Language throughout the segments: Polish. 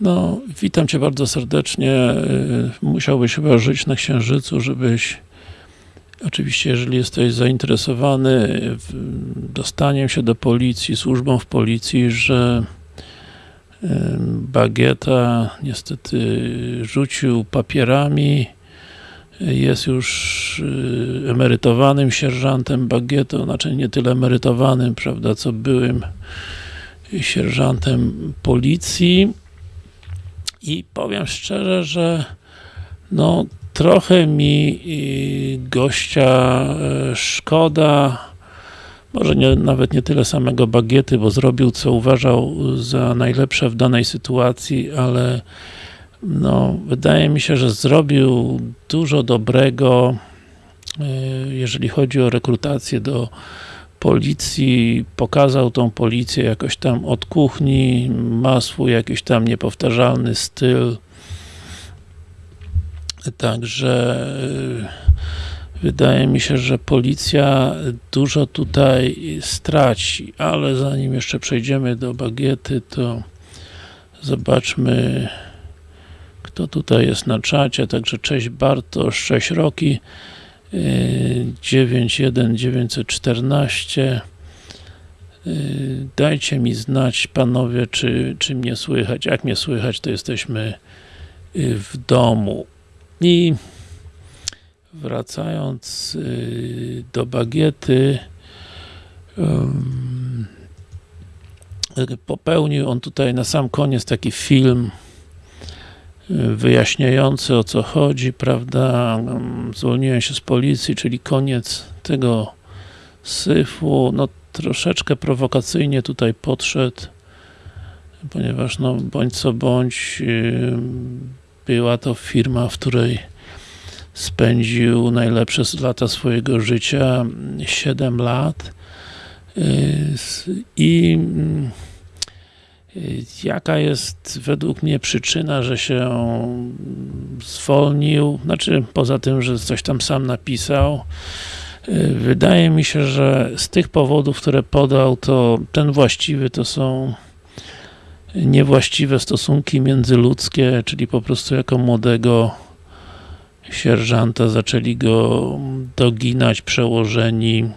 No, witam Cię bardzo serdecznie. Y, Musiałbyś chyba żyć na Księżycu, żebyś oczywiście, jeżeli jesteś zainteresowany dostaniem się do policji, służbą w policji, że y, Bagieta niestety rzucił papierami, jest już y, emerytowanym sierżantem Bagietą, znaczy nie tyle emerytowanym, prawda, co byłym sierżantem policji i powiem szczerze, że no trochę mi y, gościa e, szkoda, może nie, nawet nie tyle samego Bagiety, bo zrobił co uważał za najlepsze w danej sytuacji, ale no, wydaje mi się, że zrobił dużo dobrego, e, jeżeli chodzi o rekrutację do policji, pokazał tą policję jakoś tam od kuchni, ma swój jakiś tam niepowtarzalny styl. Także y, wydaje mi się, że policja dużo tutaj straci, ale zanim jeszcze przejdziemy do bagiety, to zobaczmy kto tutaj jest na czacie, także cześć Bartosz, cześć Roki 91914 Y, Dajcie mi znać, panowie, czy, czy mnie słychać. Jak mnie słychać, to jesteśmy y, w domu. I wracając y, do bagiety, popełnił on tutaj na sam koniec taki film wyjaśniający o co chodzi, prawda, Ym, zwolniłem się z policji, czyli koniec tego syfu, no troszeczkę prowokacyjnie tutaj podszedł, ponieważ no bądź co bądź yy, była to firma, w której spędził najlepsze lata swojego życia, 7 lat yy, s- i mm, jaka jest według mnie przyczyna, że się zwolnił, znaczy poza tym, że coś tam sam napisał, Wydaje mi się, że z tych powodów, które podał, to ten właściwy to są niewłaściwe stosunki międzyludzkie, czyli po prostu jako młodego sierżanta zaczęli go doginać przełożeni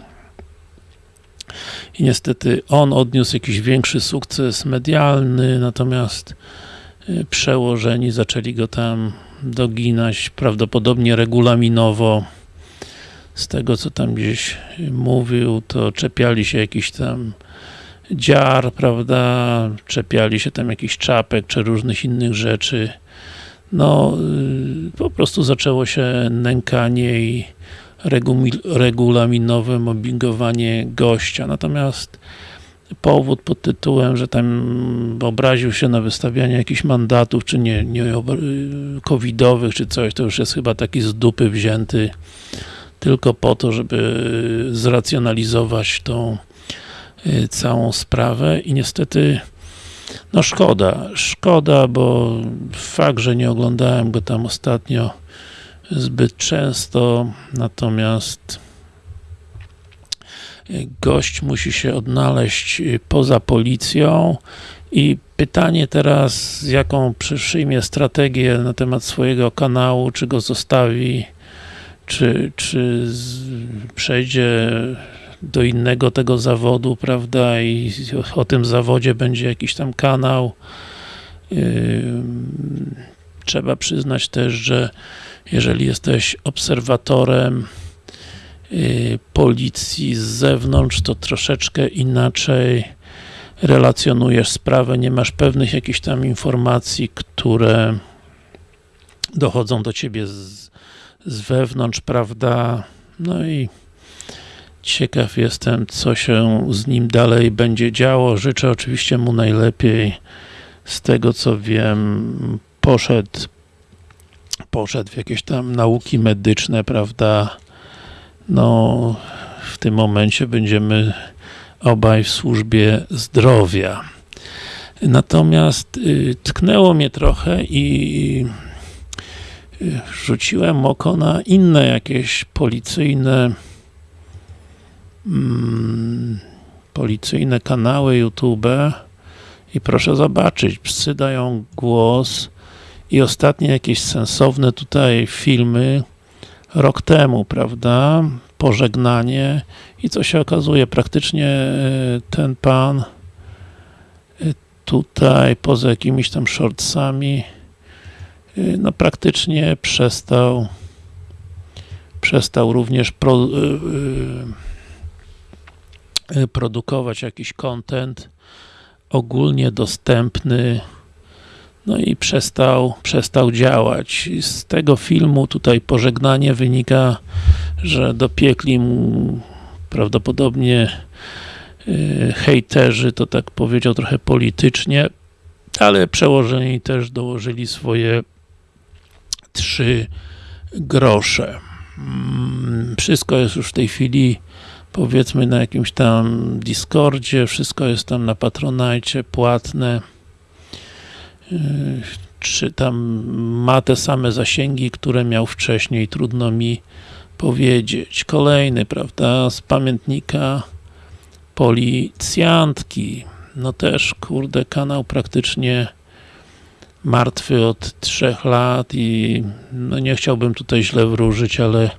i niestety on odniósł jakiś większy sukces medialny, natomiast y, przełożeni zaczęli go tam doginać, prawdopodobnie regulaminowo z tego co tam gdzieś mówił, to czepiali się jakiś tam dziar, prawda, czepiali się tam jakichś czapek, czy różnych innych rzeczy. No, y, po prostu zaczęło się nękanie i regulaminowe mobbingowanie gościa. Natomiast powód pod tytułem, że tam obraził się na wystawianie jakichś mandatów, czy nie, nie covidowych, czy coś, to już jest chyba taki z dupy wzięty tylko po to, żeby zracjonalizować tą y, całą sprawę i niestety no szkoda, szkoda, bo fakt, że nie oglądałem go tam ostatnio zbyt często, natomiast y, gość musi się odnaleźć y, poza policją. I pytanie teraz, jaką przyjmie strategię na temat swojego kanału, czy go zostawi? Czy, czy przejdzie do innego tego zawodu, prawda, i o, tym zawodzie będzie jakiś tam kanał. Trzeba przyznać też, że jeżeli jesteś obserwatorem y, policji z zewnątrz, to troszeczkę inaczej relacjonujesz sprawę, nie masz pewnych jakichś tam informacji, które dochodzą do ciebie z, z wewnątrz, prawda? No i ciekaw jestem, co się z nim dalej będzie działo. Życzę oczywiście mu najlepiej. Z tego co wiem, poszedł poszedł w jakieś tam nauki medyczne, prawda? No, w tym momencie będziemy obaj w służbie zdrowia. Natomiast y, tknęło mnie trochę i y, rzuciłem oko na inne jakieś policyjne mm, policyjne kanały YouTube I proszę zobaczyć, psy dają głos i ostatnie jakieś sensowne tutaj filmy. Rok temu, prawda? Pożegnanie. I co się okazuje, praktycznie e, ten pan e, tutaj, poza jakimiś tam shortsami, e, no praktycznie przestał przestał również pro, produkować jakiś content ogólnie dostępny no i przestał, przestał działać. Z tego filmu tutaj pożegnanie wynika, że dopiekli mu prawdopodobnie yy, hejterzy, to tak powiedział trochę politycznie, ale przełożeni też dołożyli swoje trzy grosze. Mm, wszystko jest już w tej chwili powiedzmy na jakimś tam Discordzie, wszystko jest tam na Patronite, płatne czy tam ma te same zasięgi, które miał wcześniej, trudno mi powiedzieć. Kolejny, prawda, z pamiętnika policjantki. No też, kurde, kanał praktycznie martwy od trzech lat i no nie chciałbym tutaj źle wróżyć, ale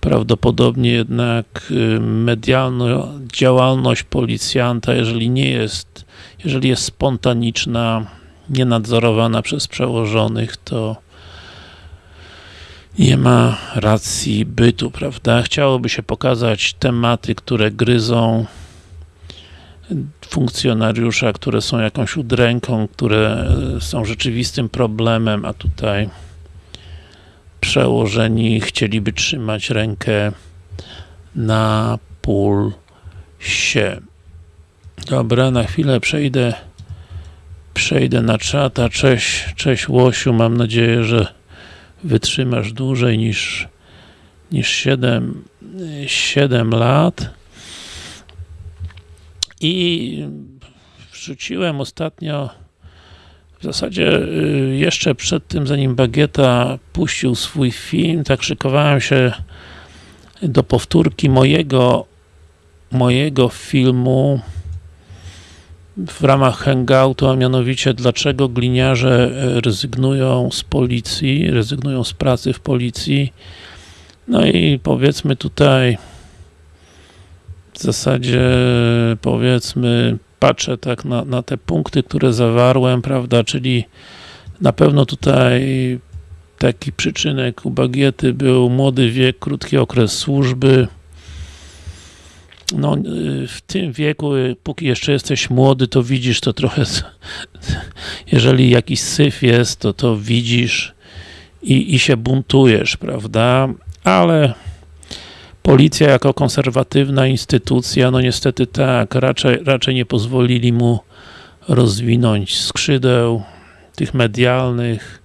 prawdopodobnie jednak y, medialna działalność policjanta, jeżeli nie jest, jeżeli jest spontaniczna, nienadzorowana przez przełożonych, to nie ma racji bytu, prawda? Chciałoby się pokazać tematy, które gryzą funkcjonariusza, które są jakąś udręką, które są rzeczywistym problemem, a tutaj przełożeni chcieliby trzymać rękę na pulsie. Dobra, na chwilę przejdę przejdę na czata. Cześć, cześć Łosiu, mam nadzieję, że wytrzymasz dłużej niż, niż 7, 7 lat. I wrzuciłem ostatnio w zasadzie y, jeszcze przed tym, zanim Bagieta puścił swój film, tak szykowałem się do powtórki mojego mojego filmu w ramach hangoutu, a mianowicie dlaczego gliniarze e, rezygnują z policji, rezygnują z pracy w policji. No i powiedzmy tutaj w zasadzie powiedzmy patrzę tak na, na te punkty, które zawarłem, prawda, czyli na pewno tutaj taki przyczynek u Bagiety był młody wiek, krótki okres służby, no, y, w tym wieku, y, póki jeszcze jesteś młody, to widzisz to trochę, jeżeli jakiś syf jest, to to widzisz i, i się buntujesz, prawda? Ale policja jako konserwatywna instytucja, no niestety tak, raczej, raczej nie pozwolili mu rozwinąć skrzydeł tych medialnych,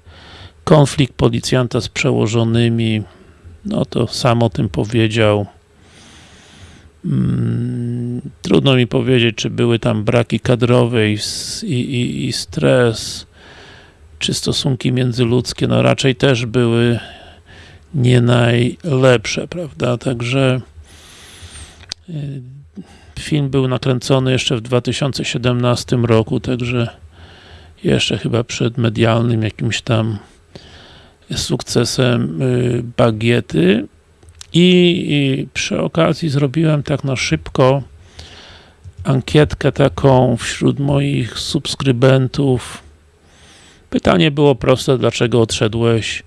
konflikt policjanta z przełożonymi, no to sam o tym powiedział. Mm, trudno mi powiedzieć, czy były tam braki kadrowe i, i, i stres, czy stosunki międzyludzkie, no raczej też były nie najlepsze, prawda, także y, film był nakręcony jeszcze w 2017 roku, także jeszcze chyba przed medialnym jakimś tam sukcesem y, Bagiety i, przy okazji zrobiłem tak na szybko ankietkę taką wśród moich subskrybentów. Pytanie było proste, dlaczego odszedłeś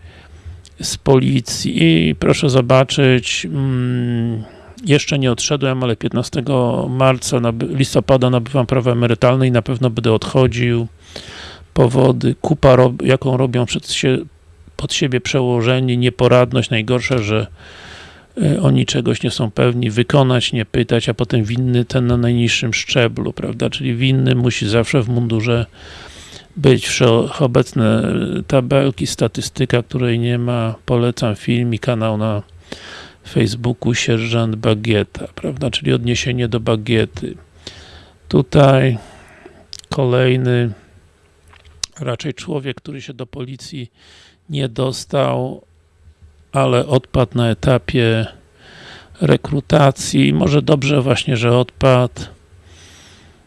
z policji i proszę zobaczyć, mm, jeszcze nie odszedłem, ale 15 marca, listopada nabywam prawo emerytalne i na pewno będę odchodził. Powody, kupa, jaką robią przed pod siebie przełożeni, nieporadność, najgorsze, że oni czegoś nie są pewni, wykonać, nie pytać, a potem winny ten na najniższym szczeblu, prawda, czyli winny musi zawsze w mundurze być wszechobecne tabelki, statystyka, której nie ma, polecam film i kanał na Facebooku Sierżant Bagieta, prawda, czyli odniesienie do bagiety. Tutaj kolejny raczej człowiek, który się do policji nie dostał, ale odpadł na etapie rekrutacji. Może dobrze właśnie, że odpadł,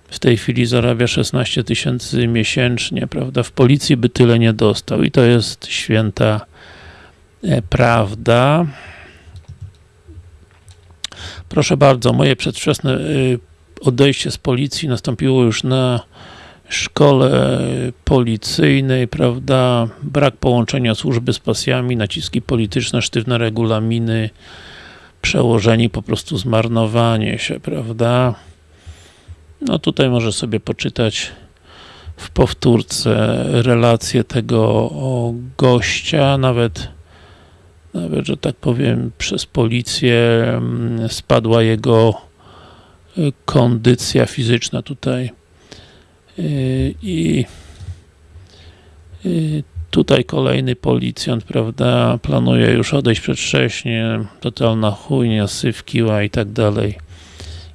w tej chwili zarabia 16 tysięcy miesięcznie, prawda? W policji by tyle nie dostał i to jest święta e, prawda. Proszę bardzo, moje przedwczesne y, odejście z policji nastąpiło już na szkole policyjnej, prawda, brak połączenia służby z pasjami, naciski polityczne, sztywne regulaminy, przełożeni po prostu zmarnowanie się, prawda. No tutaj może sobie poczytać w powtórce relację tego gościa, nawet nawet, że tak powiem, przez policję mm, spadła jego y, kondycja fizyczna tutaj i y, tutaj kolejny policjant, prawda, planuje już odejść przedwcześnie, totalna chujnia, syf, kiła i tak dalej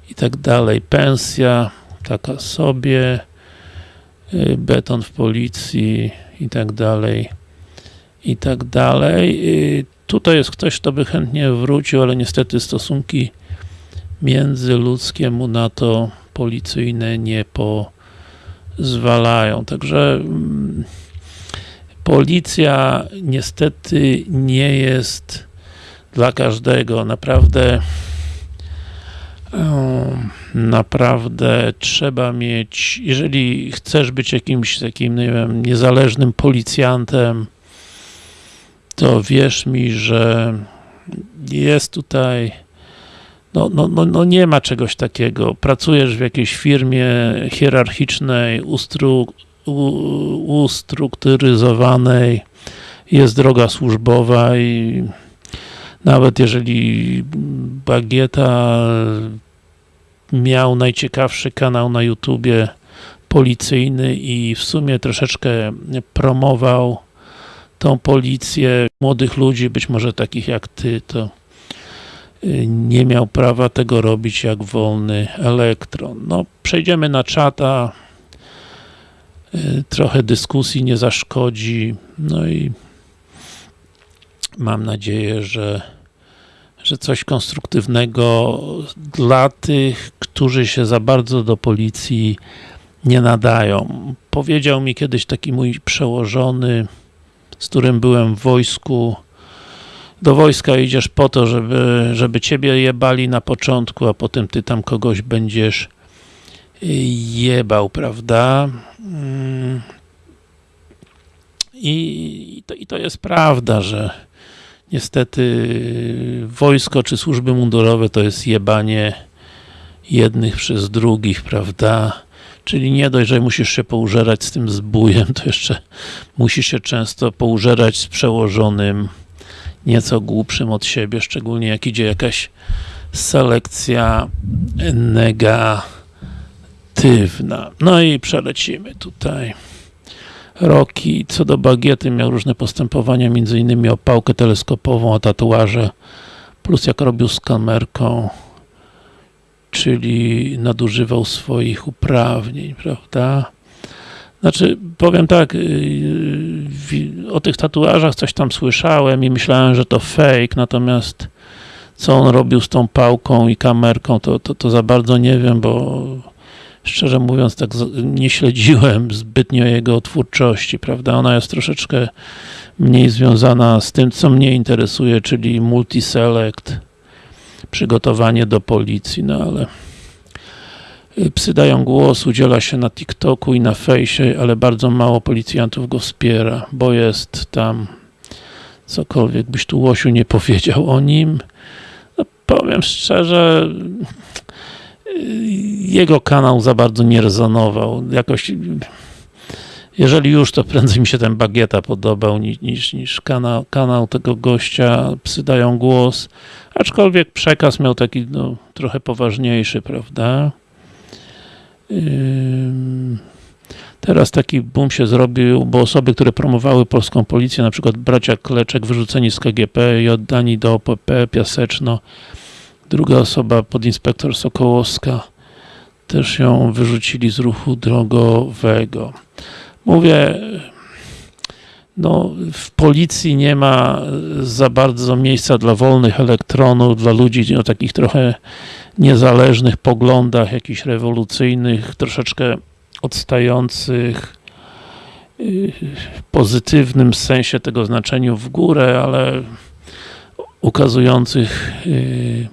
i tak dalej, pensja taka sobie beton w policji i tak dalej i tak dalej. Tutaj jest ktoś, kto by chętnie wrócił, ale niestety stosunki międzyludzkie mu na to policyjne nie pozwalają. Także mm, policja niestety nie jest dla każdego. Naprawdę naprawdę trzeba mieć, jeżeli chcesz być jakimś takim, nie wiem, niezależnym policjantem, to wierz mi, że jest tutaj no, no, no, no nie ma czegoś takiego. Pracujesz w jakiejś firmie hierarchicznej, ustru, ustrukturyzowanej, jest droga służbowa i nawet jeżeli Bagieta miał najciekawszy kanał na YouTubie policyjny i w sumie troszeczkę promował tą policję młodych ludzi, być może takich jak ty, to nie miał prawa tego robić jak wolny elektron. No, przejdziemy na czata, y, trochę dyskusji nie zaszkodzi, no i mam nadzieję, że, że coś konstruktywnego dla tych, którzy się za bardzo do policji nie nadają. Powiedział mi kiedyś taki mój przełożony, z którym byłem w wojsku. Do wojska idziesz po to, żeby, żeby ciebie jebali na początku, a potem ty tam kogoś będziesz jebał, prawda? Mm. I, to, I to jest prawda, że niestety wojsko czy służby mundurowe to jest jebanie jednych przez drugich, prawda? Czyli nie dość, że musisz się poużerać z tym zbójem, to jeszcze musisz się często poużerać z przełożonym nieco głupszym od siebie, szczególnie jak idzie jakaś selekcja negatywna. No i przelecimy tutaj. Roki, co do bagiety, miał różne postępowania, między innymi o pałkę teleskopową, o tatuaże, plus jak robił z kamerką, czyli nadużywał swoich uprawnień, prawda? Znaczy, powiem tak, y, o tych tatuażach coś tam słyszałem i myślałem, że to fake, natomiast co on robił z tą pałką i kamerką, to, to, to za bardzo nie wiem, bo szczerze mówiąc, tak nie śledziłem zbytnio jego twórczości, prawda? Ona jest troszeczkę mniej związana z tym, co mnie interesuje, czyli multiselect, przygotowanie do policji, no ale psy dają głos, udziela się na TikToku i na fejsie, ale bardzo mało policjantów go wspiera, bo jest tam cokolwiek byś tu Łosiu nie powiedział o nim. No, powiem szczerze, y, jego kanał za bardzo nie rezonował. Jakoś jeżeli już, to prędzej mi się ten Bagieta podobał niż, niż, niż kanał, kanał tego gościa, psy dają głos, aczkolwiek przekaz miał taki no, trochę poważniejszy, prawda? Teraz taki boom się zrobił, bo osoby, które promowały polską policję, na przykład bracia Kleczek, wyrzuceni z KGP i oddani do OPP, Piaseczno, druga osoba, podinspektor Sokołowska, też ją wyrzucili z ruchu drogowego. Mówię, no, w policji nie ma za bardzo miejsca dla wolnych elektronów, dla ludzi o takich trochę niezależnych poglądach, jakichś rewolucyjnych, troszeczkę odstających y, w pozytywnym sensie tego znaczeniu w górę, ale ukazujących y,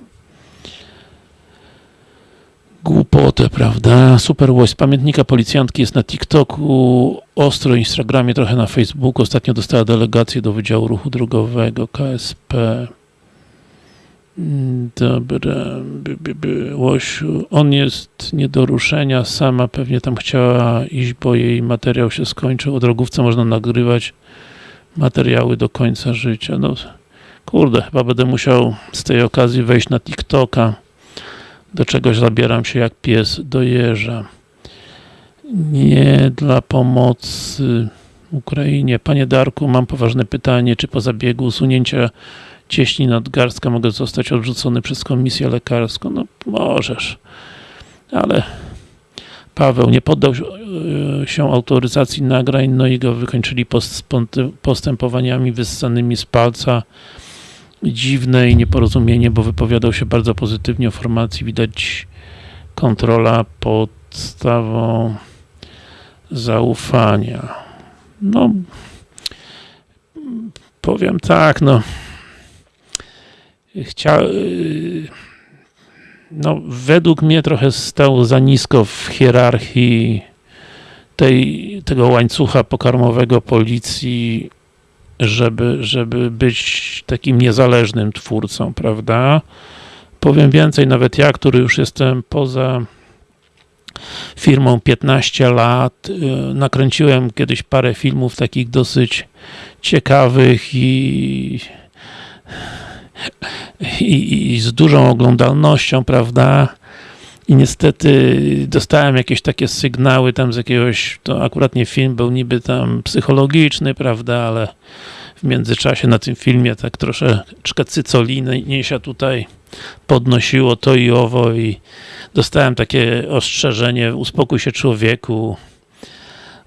głupotę, prawda? Super Voice. Pamiętnika policjantki jest na TikToku, ostro Instagramie, trochę na Facebooku. Ostatnio dostała delegację do Wydziału Ruchu Drogowego KSP. Dobra, by, by, by. Łosiu, on jest nie do ruszenia, sama pewnie tam chciała iść, bo jej materiał się skończył. O drogówce można nagrywać materiały do końca życia. No, kurde, chyba będę musiał z tej okazji wejść na TikToka. Do czegoś zabieram się jak pies do jeża. Nie dla pomocy Ukrainie. Panie Darku, mam poważne pytanie, czy po zabiegu usunięcia cieśni nadgarstka mogę zostać odrzucony przez komisję lekarską? No możesz, ale Paweł nie poddał się autoryzacji nagrań, no i go wykończyli postępowaniami wyssanymi z palca. Dziwne i nieporozumienie, bo wypowiadał się bardzo pozytywnie o formacji. Widać kontrola podstawą zaufania. No, powiem tak, no chciał no według mnie trochę stał za nisko w hierarchii tej, tego łańcucha pokarmowego policji, żeby, żeby być takim niezależnym twórcą, prawda? Powiem więcej, nawet ja, który już jestem poza firmą 15 lat, nakręciłem kiedyś parę filmów takich dosyć ciekawych i i, i z dużą oglądalnością, prawda? I niestety dostałem jakieś takie sygnały tam z jakiegoś, to akurat nie film był niby tam psychologiczny, prawda, ale w międzyczasie na tym filmie tak troszeczkę cycoliny się tutaj podnosiło to i owo i dostałem takie ostrzeżenie, uspokój się człowieku,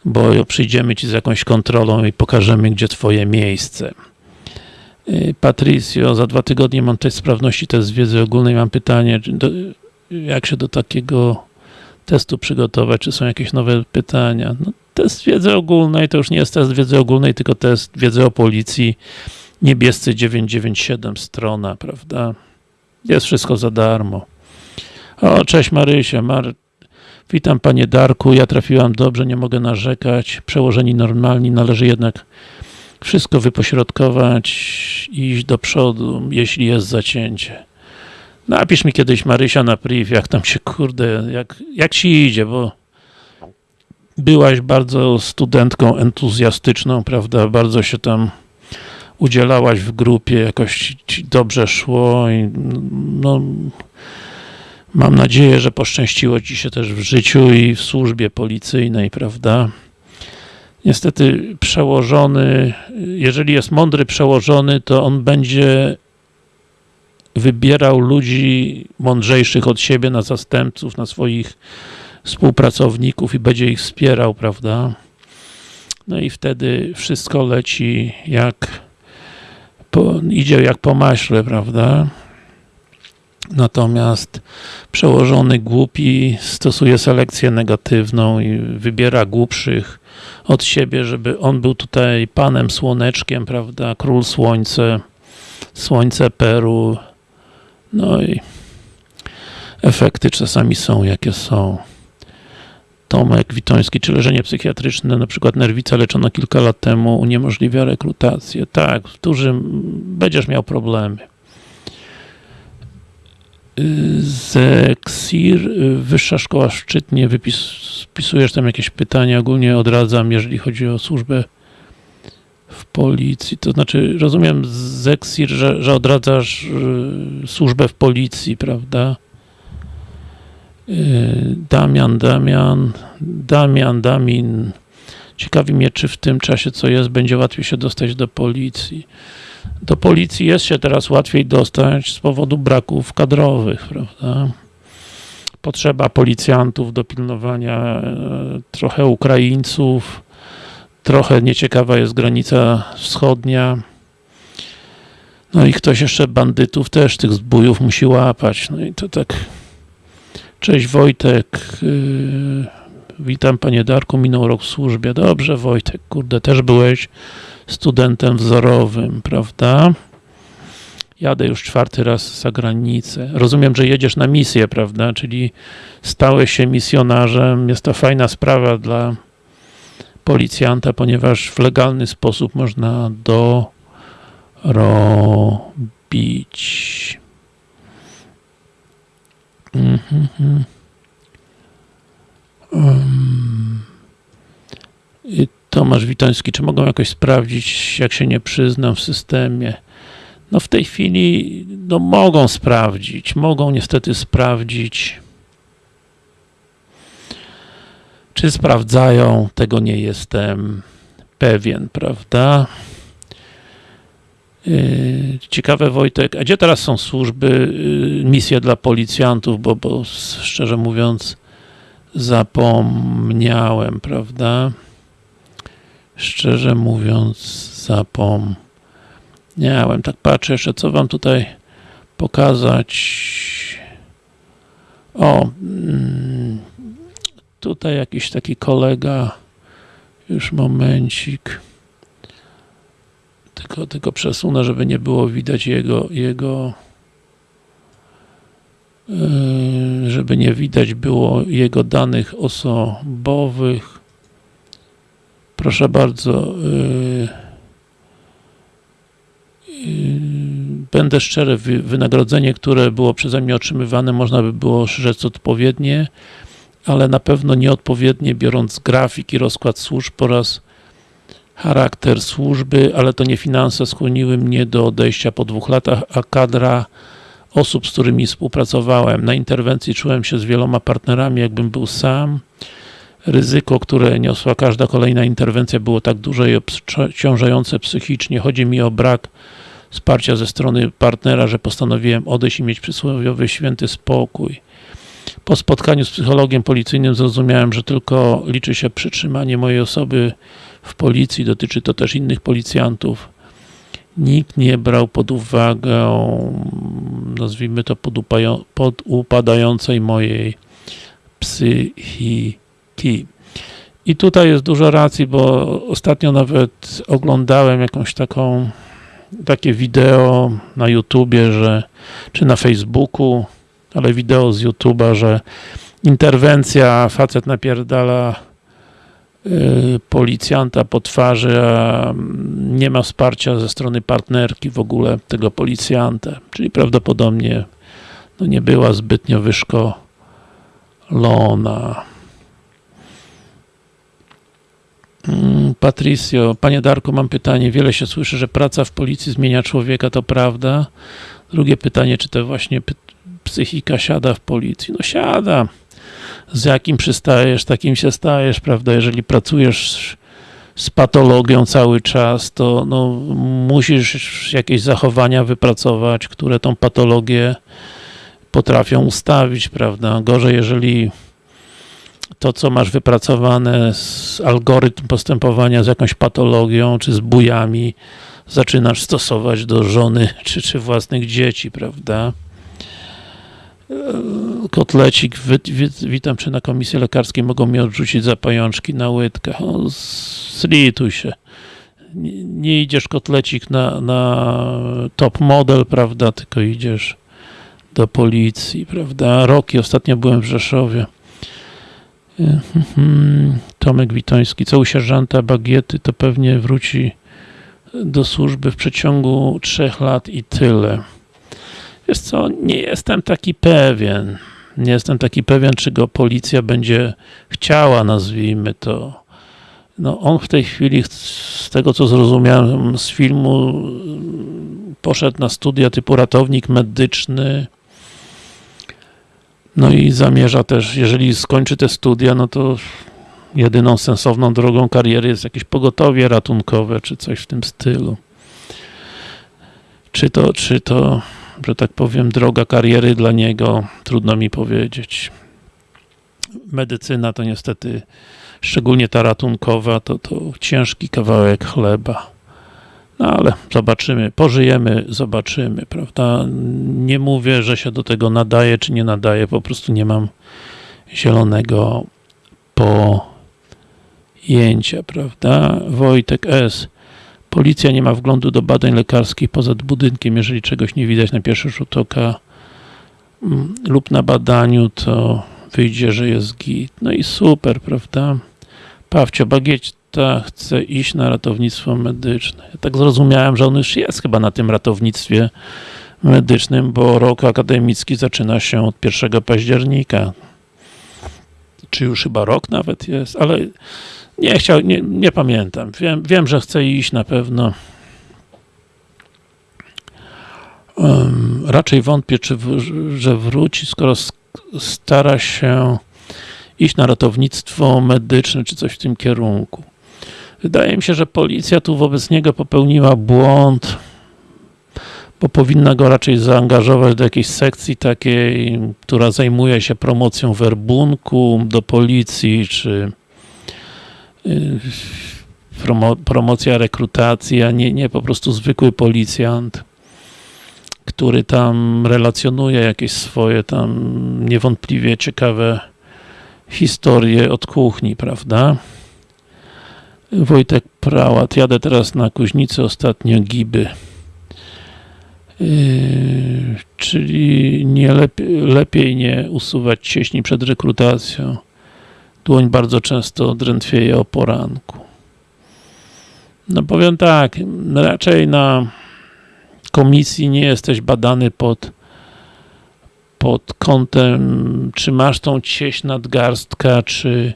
bo przyjdziemy ci z jakąś kontrolą i pokażemy, gdzie twoje miejsce. Y, Patricio, za dwa tygodnie mam test sprawności, test wiedzy ogólnej. Mam pytanie, do, jak się do takiego testu przygotować? Czy są jakieś nowe pytania? No, test wiedzy ogólnej to już nie jest test wiedzy ogólnej, tylko test wiedzy o policji. Niebiescy 997 strona, prawda? Jest wszystko za darmo. O, cześć Marysia. Mar Witam Panie Darku, ja trafiłam dobrze, nie mogę narzekać. Przełożeni normalni, należy jednak wszystko wypośrodkować iść do przodu, jeśli jest zacięcie. Napisz mi kiedyś Marysia na priv, jak tam się, kurde, jak, jak ci idzie, bo byłaś bardzo studentką entuzjastyczną, prawda, bardzo się tam udzielałaś w grupie, jakoś ci dobrze szło i no mam nadzieję, że poszczęściło ci się też w życiu i w służbie policyjnej, prawda. Niestety przełożony, jeżeli jest mądry przełożony, to on będzie wybierał ludzi mądrzejszych od siebie na zastępców, na swoich współpracowników i będzie ich wspierał, prawda? No i wtedy wszystko leci jak po, idzie jak po maśle, prawda? Natomiast przełożony głupi stosuje selekcję negatywną i wybiera głupszych od siebie, żeby on był tutaj panem słoneczkiem, prawda, król słońce, słońce Peru, no i efekty czasami są jakie są. Tomek Witoński, czy leżenie psychiatryczne, na przykład nerwica leczono kilka lat temu, uniemożliwia rekrutację. Tak, w dużym będziesz miał problemy. Zeksir, Wyższa Szkoła Szczytnie, wypis, wpisujesz tam jakieś pytania, ogólnie odradzam, jeżeli chodzi o służbę w policji, to znaczy, rozumiem Zeksir, że, że odradzasz y, służbę w policji, prawda? Y, Damian, Damian, Damian, Damin. Ciekawi mnie, czy w tym czasie, co jest, będzie łatwiej się dostać do policji do policji jest się teraz łatwiej dostać z powodu braków kadrowych, prawda? Potrzeba policjantów do pilnowania e, trochę Ukraińców, trochę nieciekawa jest granica wschodnia. No i ktoś jeszcze bandytów też, tych zbójów musi łapać. No i to tak Cześć Wojtek. Yy, witam panie Darku, minął rok w służbie. Dobrze Wojtek, kurde, też byłeś studentem wzorowym, prawda? Jadę już czwarty raz za granicę. Rozumiem, że jedziesz na misję, prawda? Czyli stałeś się misjonarzem. Jest to fajna sprawa dla policjanta, ponieważ w legalny sposób można dorobić. Mhm. Um. Tomasz Witoński, czy mogą jakoś sprawdzić, jak się nie przyznam w systemie? No w tej chwili no mogą sprawdzić, mogą niestety sprawdzić. Czy sprawdzają? Tego nie jestem pewien, prawda? Yy, Ciekawe Wojtek, a gdzie teraz są służby, yy, misje dla policjantów, bo, bo szczerze mówiąc zapomniałem, prawda? Szczerze mówiąc zapomniałem. Tak patrzę jeszcze, co wam tutaj pokazać. O, mm, tutaj jakiś taki kolega, już momencik, tylko, tylko przesunę, żeby nie było widać jego, jego yy, żeby nie widać było jego danych osobowych. Proszę bardzo. Yy, będę szczery, wy- wynagrodzenie, które było przeze mnie otrzymywane, można by było rzec odpowiednie, ale na pewno nieodpowiednie, biorąc grafik i rozkład służb oraz charakter służby, ale to nie finanse skłoniły mnie do odejścia po dwóch latach, a kadra osób, z którymi współpracowałem. Na interwencji czułem się z wieloma partnerami, jakbym był sam. Ryzyko, które niosła każda kolejna interwencja było tak duże i obciążające psychicznie. Chodzi mi o brak wsparcia ze strony partnera, że postanowiłem odejść i mieć przysłowiowy święty spokój. Po spotkaniu z psychologiem policyjnym zrozumiałem, że tylko liczy się przytrzymanie mojej osoby w policji, dotyczy to też innych policjantów. Nikt nie brał pod uwagę, nazwijmy to, podupają- podupadającej mojej psychiki. I tutaj jest dużo racji, bo ostatnio nawet oglądałem jakąś taką takie wideo na YouTubie, że czy na Facebooku, ale wideo z YouTuba, że interwencja, facet napierdala y, policjanta po twarzy, a nie ma wsparcia ze strony partnerki w ogóle tego policjanta, czyli prawdopodobnie no nie była zbytnio wyszkolona. Mm, Patricio, panie Darku, mam pytanie. Wiele się słyszy, że praca w policji zmienia człowieka, to prawda? Drugie pytanie, czy to właśnie psychika siada w policji? No siada. Z jakim przystajesz, takim się stajesz, prawda? Jeżeli pracujesz z patologią cały czas, to no, musisz jakieś zachowania wypracować, które tą patologię potrafią ustawić, prawda? Gorzej, jeżeli to, co masz wypracowane z algorytm postępowania z jakąś patologią, czy z bujami, zaczynasz stosować do żony, czy, czy własnych dzieci, prawda? Eee, Kotlecik, wy, wy, witam Cię na komisji lekarskiej, mogą mnie odrzucić za pajączki na łydkach. O, zlituj się. Nie, nie idziesz kotlecik na, na top model, prawda, tylko idziesz do policji, prawda? Roki, ostatnio byłem w Rzeszowie. Mhm. Tomek Witoński, co u sierżanta Bagiety, to pewnie wróci do służby w przeciągu trzech lat i tyle. Wiesz co, nie jestem taki pewien. Nie jestem taki pewien, czy go policja będzie chciała, nazwijmy to. No on w tej chwili, z tego co zrozumiałem z filmu, poszedł na studia typu ratownik medyczny, no i zamierza też, jeżeli skończy te studia, no to jedyną sensowną drogą kariery jest jakieś pogotowie ratunkowe, czy coś w tym stylu. Czy to, czy to, że tak powiem, droga kariery dla niego, trudno mi powiedzieć. Medycyna to niestety, szczególnie ta ratunkowa, to, to ciężki kawałek chleba. No ale zobaczymy, pożyjemy, zobaczymy, prawda? Nie mówię, że się do tego nadaje, czy nie nadaje, po prostu nie mam zielonego pojęcia, prawda? Wojtek S. Policja nie ma wglądu do badań lekarskich poza budynkiem, jeżeli czegoś nie widać na pierwszy rzut oka mm, lub na badaniu, to wyjdzie, że jest git. No i super, prawda? Pawcio, Bagieta chce iść na ratownictwo medyczne. Ja tak zrozumiałem, że on już jest chyba na tym ratownictwie medycznym, bo rok akademicki zaczyna się od 1 października. Czy już chyba rok nawet jest, ale nie chciał, nie, nie pamiętam. Wiem, wiem, że chce iść na pewno. Um, raczej wątpię, czy w, że wróci, skoro stara się iść na ratownictwo medyczne, czy coś w tym kierunku. Wydaje mi się, że policja tu wobec niego popełniła błąd, bo powinna go raczej zaangażować do jakiejś sekcji takiej, która zajmuje się promocją werbunku do policji, czy y, promo, promocja rekrutacji, a nie, nie po prostu zwykły policjant, który tam relacjonuje jakieś swoje tam niewątpliwie ciekawe historie od kuchni, prawda? Wojtek Prałat, jadę teraz na Kuźnicę, ostatnio Giby. Yy, czyli nie lepiej, lepiej nie usuwać cieśni przed rekrutacją. Dłoń bardzo często drętwieje o poranku. No powiem tak, raczej na komisji nie jesteś badany pod pod kątem, czy masz tą cieś nadgarstka, czy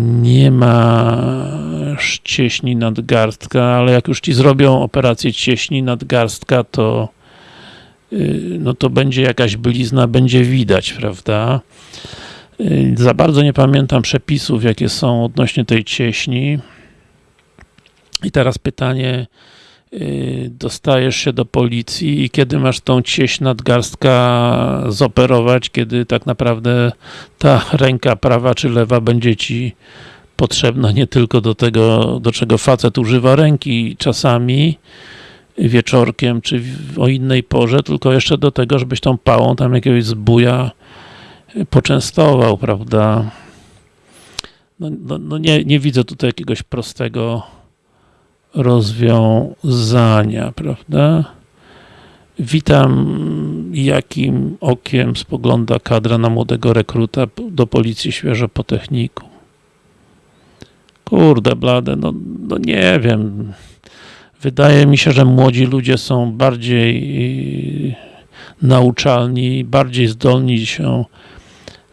nie masz cieśni nadgarstka, ale jak już ci zrobią operację cieśni nadgarstka, to y, no to będzie jakaś blizna, będzie widać, prawda? Y, za bardzo nie pamiętam przepisów, jakie są odnośnie tej cieśni. I teraz pytanie, dostajesz się do policji i kiedy masz tą cieś nadgarstka zoperować, kiedy tak naprawdę ta ręka prawa czy lewa będzie ci potrzebna nie tylko do tego, do czego facet używa ręki czasami wieczorkiem, czy o innej porze, tylko jeszcze do tego, żebyś tą pałą tam jakiegoś zbuja poczęstował, prawda? No, no, no nie, nie widzę tutaj jakiegoś prostego rozwiązania, prawda? Witam, jakim okiem spogląda kadra na młodego rekruta do policji świeżo po techniku. Kurde blade, no, no nie wiem. Wydaje mi się, że młodzi ludzie są bardziej nauczalni, bardziej zdolni się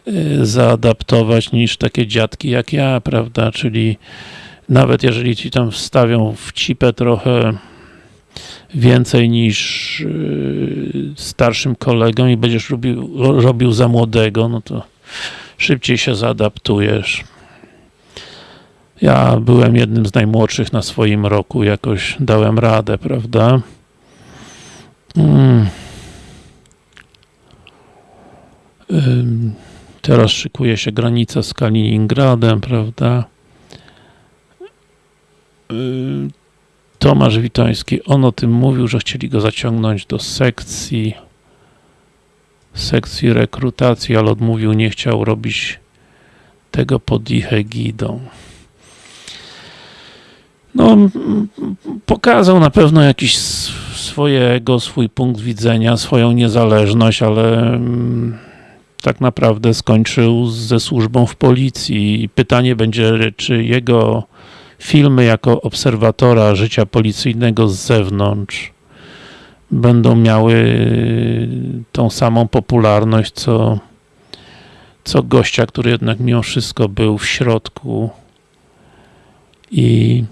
y, zaadaptować niż takie dziadki jak ja, prawda, czyli nawet jeżeli ci tam wstawią w cipę trochę więcej niż yy, starszym kolegom i będziesz robił, robił za młodego, no to szybciej się zaadaptujesz. Ja byłem jednym z najmłodszych na swoim roku, jakoś dałem radę, prawda? Hmm. Teraz szykuje się granica z Kaliningradem, prawda? Y, Tomasz Witoński, on o tym mówił, że chcieli go zaciągnąć do sekcji sekcji rekrutacji, ale odmówił, nie chciał robić tego pod ich egidą. No, pokazał na pewno jakiś swojego, swój punkt widzenia, swoją niezależność, ale tak naprawdę skończył ze służbą w policji pytanie będzie, czy jego filmy jako obserwatora życia policyjnego z zewnątrz będą miały tą samą popularność, co, co gościa, który jednak mimo wszystko był w środku i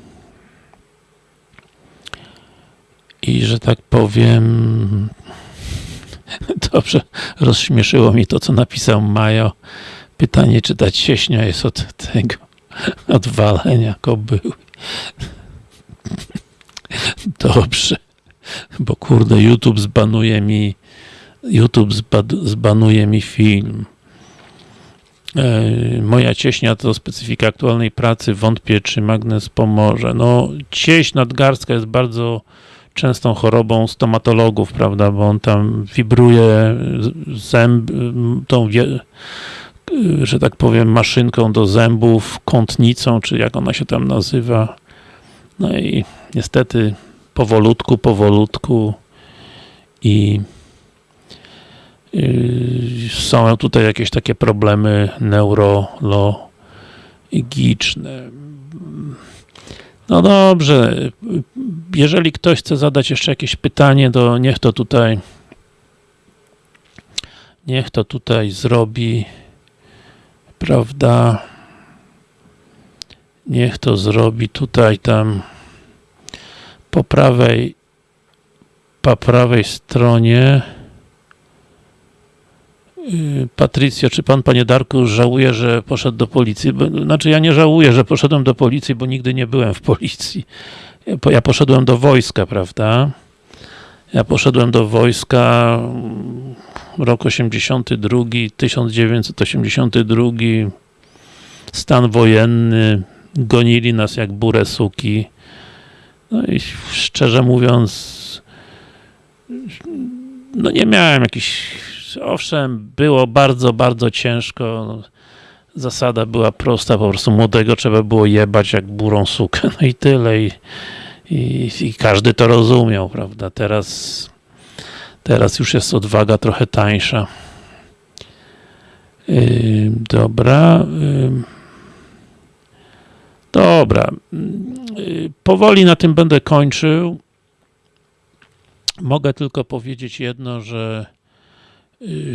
i że tak powiem dobrze, rozśmieszyło mi to, co napisał Majo. Pytanie, czy ta cieśnia jest od tego odwalenia kobyły. Dobrze, bo kurde YouTube zbanuje mi YouTube zbanuje mi film. E, moja cieśnia to specyfika aktualnej pracy. Wątpię, czy magnes pomoże. No, cieśń nadgarstka jest bardzo częstą chorobą stomatologów, prawda, bo on tam wibruje zęb, tą, że tak powiem, maszynką do zębów, kątnicą, czy jak ona się tam nazywa. No i niestety powolutku, powolutku i są tutaj jakieś takie problemy neurologiczne. No dobrze, jeżeli ktoś chce zadać jeszcze jakieś pytanie, to niech to tutaj niech to tutaj zrobi, prawda, niech to zrobi tutaj, tam po prawej po prawej stronie Y, Patrycja, czy pan, panie Darku, żałuje, że poszedł do policji? Znaczy, ja nie żałuję, że poszedłem do policji, bo nigdy nie byłem w policji. Ja poszedłem do wojska, prawda? Ja poszedłem do wojska mm, rok 82, 1982, stan wojenny, gonili nas jak burę suki. No i szczerze mówiąc, no nie miałem jakichś owszem, było bardzo, bardzo ciężko. Zasada była prosta, po prostu młodego trzeba było jebać jak burą sukę, no i tyle. I, i, i każdy to rozumiał, prawda? Teraz, teraz już jest odwaga trochę tańsza. Yy, dobra. Yy. Dobra. Yy, powoli na tym będę kończył. Mogę tylko powiedzieć jedno, że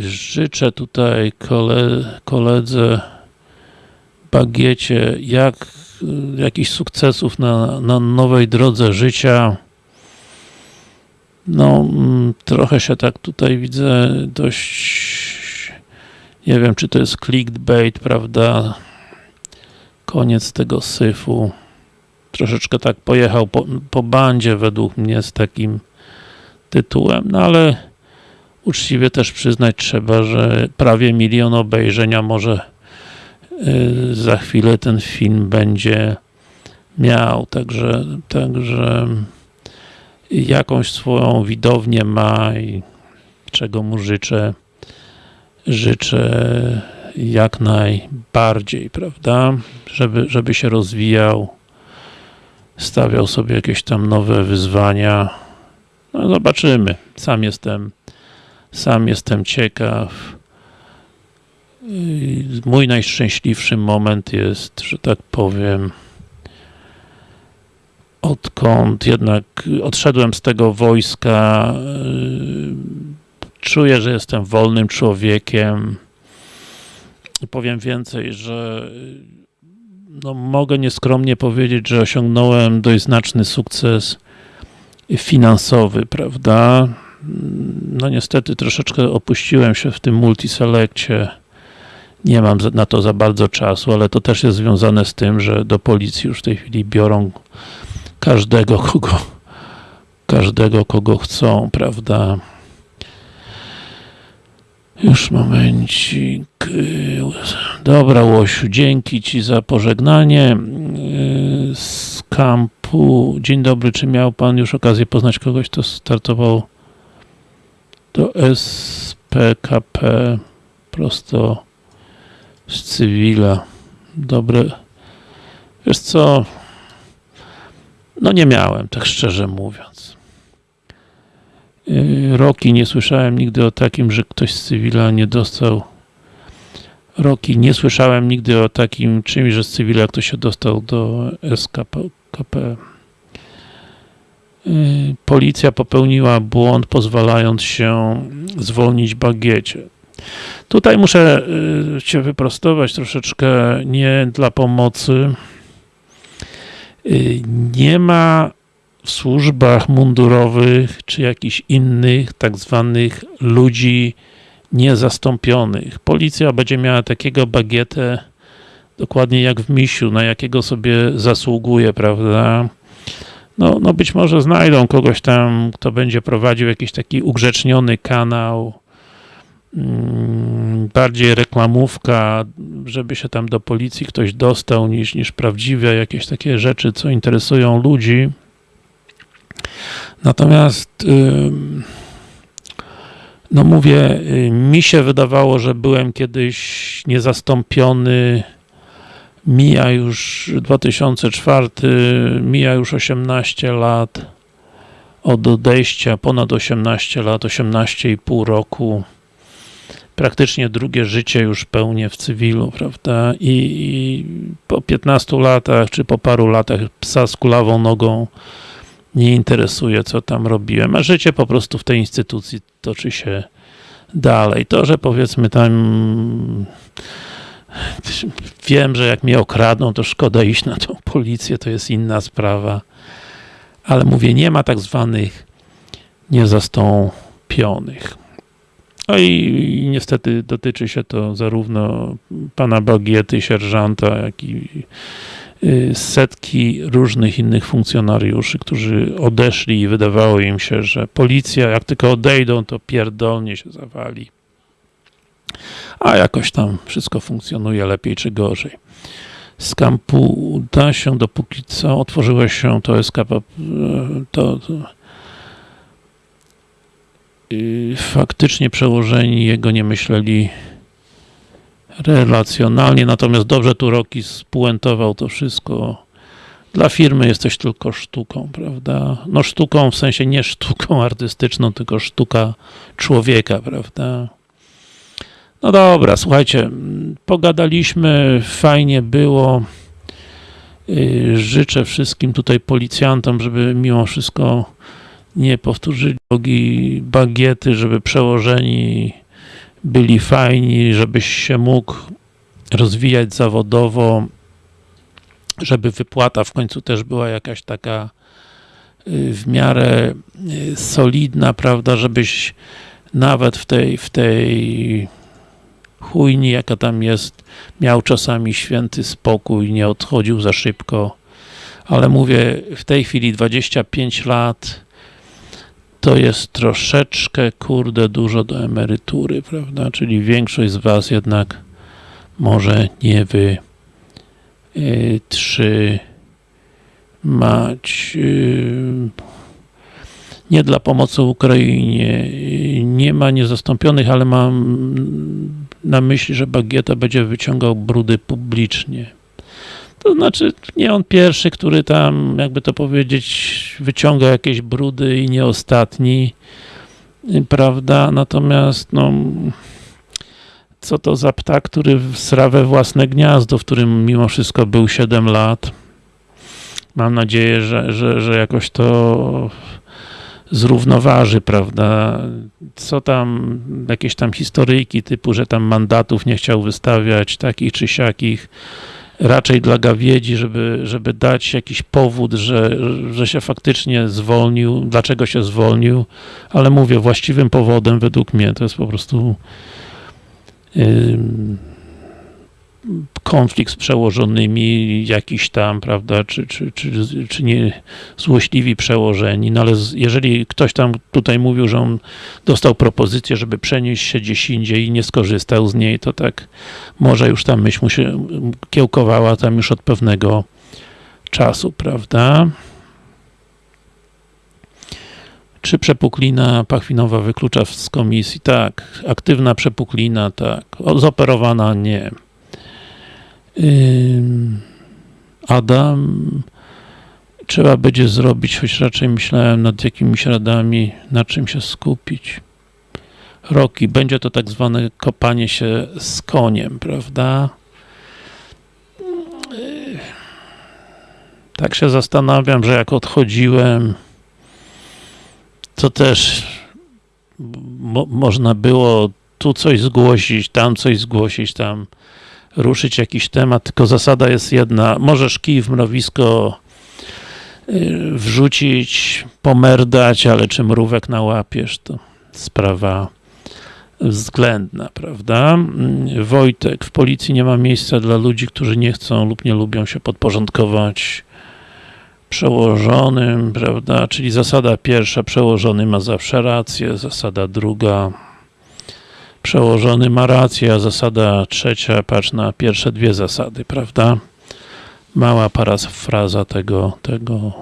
Życzę tutaj kole, koledze Bagiecie jak, jakichś sukcesów na, na nowej drodze życia. No, mm, trochę się tak tutaj widzę dość nie wiem, czy to jest clickbait, prawda? Koniec tego syfu. Troszeczkę tak pojechał po, po bandzie według mnie z takim tytułem, no ale uczciwie też przyznać trzeba, że prawie milion obejrzenia może y, za chwilę ten film będzie miał, także, także jakąś swoją widownię ma i czego mu życzę, życzę jak najbardziej, prawda, żeby, żeby się rozwijał, stawiał sobie jakieś tam nowe wyzwania, no zobaczymy, sam jestem sam jestem ciekaw. Mój najszczęśliwszy moment jest, że tak powiem, odkąd jednak odszedłem z tego wojska, czuję, że jestem wolnym człowiekiem. Powiem więcej, że no, mogę nieskromnie powiedzieć, że osiągnąłem dość znaczny sukces finansowy, prawda? no niestety troszeczkę opuściłem się w tym multiselekcie. Nie mam na to za bardzo czasu, ale to też jest związane z tym, że do policji już w tej chwili biorą każdego, kogo każdego, kogo chcą, prawda? Już momencik. Dobra, Łosiu, dzięki Ci za pożegnanie z kampu. Dzień dobry, czy miał Pan już okazję poznać kogoś, kto startował do SPKP prosto z cywila. Dobre. Wiesz co? No nie miałem, tak szczerze mówiąc. Yy, Roki nie słyszałem nigdy o takim, że ktoś z cywila nie dostał Roki, nie słyszałem nigdy o takim czymś, że z cywila ktoś się dostał do SKP. Y, policja popełniła błąd, pozwalając się zwolnić bagiecie. Tutaj muszę y, Cię wyprostować troszeczkę, nie dla pomocy. Y, nie ma w służbach mundurowych, czy jakichś innych, tak zwanych ludzi niezastąpionych. Policja będzie miała takiego bagietę, dokładnie jak w misiu, na jakiego sobie zasługuje, prawda? no, no być może znajdą kogoś tam, kto będzie prowadził jakiś taki ugrzeczniony kanał, bardziej reklamówka, żeby się tam do policji ktoś dostał, niż, niż prawdziwe jakieś takie rzeczy, co interesują ludzi. Natomiast no mówię, mi się wydawało, że byłem kiedyś niezastąpiony mija już 2004, mija już 18 lat od odejścia, ponad 18 lat, 18,5 roku praktycznie drugie życie już pełnię w cywilu, prawda, I, i po 15 latach, czy po paru latach psa z kulawą nogą nie interesuje, co tam robiłem, a życie po prostu w tej instytucji toczy się dalej. To, że powiedzmy tam wiem, że jak mnie okradną, to szkoda iść na tą policję, to jest inna sprawa. Ale mówię, nie ma tak zwanych niezastąpionych. No i niestety dotyczy się to zarówno pana Bagiety, sierżanta, jak i y, setki różnych innych funkcjonariuszy, którzy odeszli i wydawało im się, że policja, jak tylko odejdą, to pierdolnie się zawali. A jakoś tam wszystko funkcjonuje lepiej czy gorzej. Z kampu da się, dopóki co otworzyło się to SKP, to, to faktycznie przełożeni jego nie myśleli relacjonalnie, natomiast dobrze tu Roki spuentował to wszystko. Dla firmy jesteś tylko sztuką, prawda? No sztuką w sensie nie sztuką artystyczną, tylko sztuka człowieka, prawda? No dobra, słuchajcie, pogadaliśmy, fajnie było. Życzę wszystkim tutaj policjantom, żeby mimo wszystko nie powtórzyli drogi bagiety, żeby przełożeni byli fajni, żebyś się mógł rozwijać zawodowo, żeby wypłata w końcu też była jakaś taka y, w miarę y, solidna, prawda, żebyś nawet w tej, w tej chujni, jaka tam jest, miał czasami święty spokój, nie odchodził za szybko, ale mówię, w tej chwili 25 lat, to jest troszeczkę, kurde, dużo do emerytury, prawda? Czyli większość z Was jednak może nie wytrzymać. Yy, nie dla pomocy Ukrainie. Nie ma niezastąpionych, ale mam na myśli, że Bagieta będzie wyciągał brudy publicznie. To znaczy, nie on pierwszy, który tam, jakby to powiedzieć, wyciąga jakieś brudy i nie ostatni, prawda? Natomiast, no, co to za ptak, który sra we własne gniazdo, w którym mimo wszystko był 7 lat. Mam nadzieję, że, że, że jakoś to zrównoważy, prawda? Co tam, jakieś tam historyjki typu, że tam mandatów nie chciał wystawiać, takich czy siakich, raczej dla gawiedzi, żeby, żeby dać jakiś powód, że, że się faktycznie zwolnił, dlaczego się zwolnił, ale mówię, właściwym powodem według mnie to jest po prostu yy, konflikt z przełożonymi, jakiś tam, prawda, czy, czy, czy, czy nie złośliwi przełożeni, no ale jeżeli ktoś tam tutaj mówił, że on dostał propozycję, żeby przenieść się gdzieś indziej i nie skorzystał z niej, to tak może już tam myśl mu się kiełkowała tam już od pewnego czasu, prawda? Czy przepuklina pachwinowa wyklucza z komisji? Tak. Aktywna przepuklina? Tak. Zoperowana? Nie. Adam trzeba będzie zrobić, choć raczej myślałem nad jakimiś radami, na czym się skupić. Roki, będzie to tak zwane kopanie się z koniem, prawda? Tak się zastanawiam, że jak odchodziłem, to też mo można było tu coś zgłosić, tam coś zgłosić, tam ruszyć jakiś temat, tylko zasada jest jedna, możesz kij w mrowisko y, wrzucić, pomerdać, ale czy mrówek nałapiesz, to sprawa względna, prawda? Mm, Wojtek, w policji nie ma miejsca dla ludzi, którzy nie chcą lub nie lubią się podporządkować przełożonym, prawda? Czyli zasada pierwsza, przełożony ma zawsze rację, zasada druga, Przełożony ma rację, a zasada trzecia, patrz na pierwsze dwie zasady, prawda? Mała parafraza tego, tego,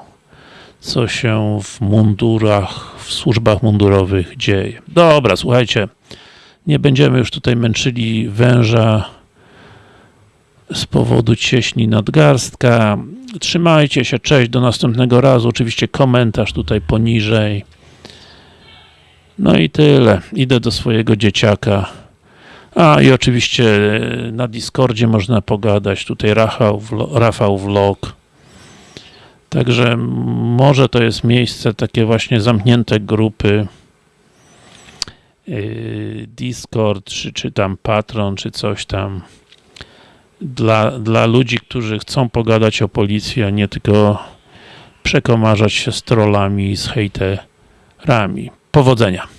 co się w mundurach, w służbach mundurowych dzieje. Dobra, słuchajcie, nie będziemy już tutaj męczyli węża z powodu cieśni nadgarstka. Trzymajcie się, cześć, do następnego razu. Oczywiście komentarz tutaj poniżej. No i tyle. Idę do swojego dzieciaka. A i oczywiście e, na Discordzie można pogadać. Tutaj Rafał, Rafał Vlog. Także może to jest miejsce, takie właśnie zamknięte grupy. Yy, Discord, czy, czy tam Patron, czy coś tam. Dla, dla ludzi, którzy chcą pogadać o policji, a nie tylko przekomarzać się z trollami i z hejterami. Powodzenia.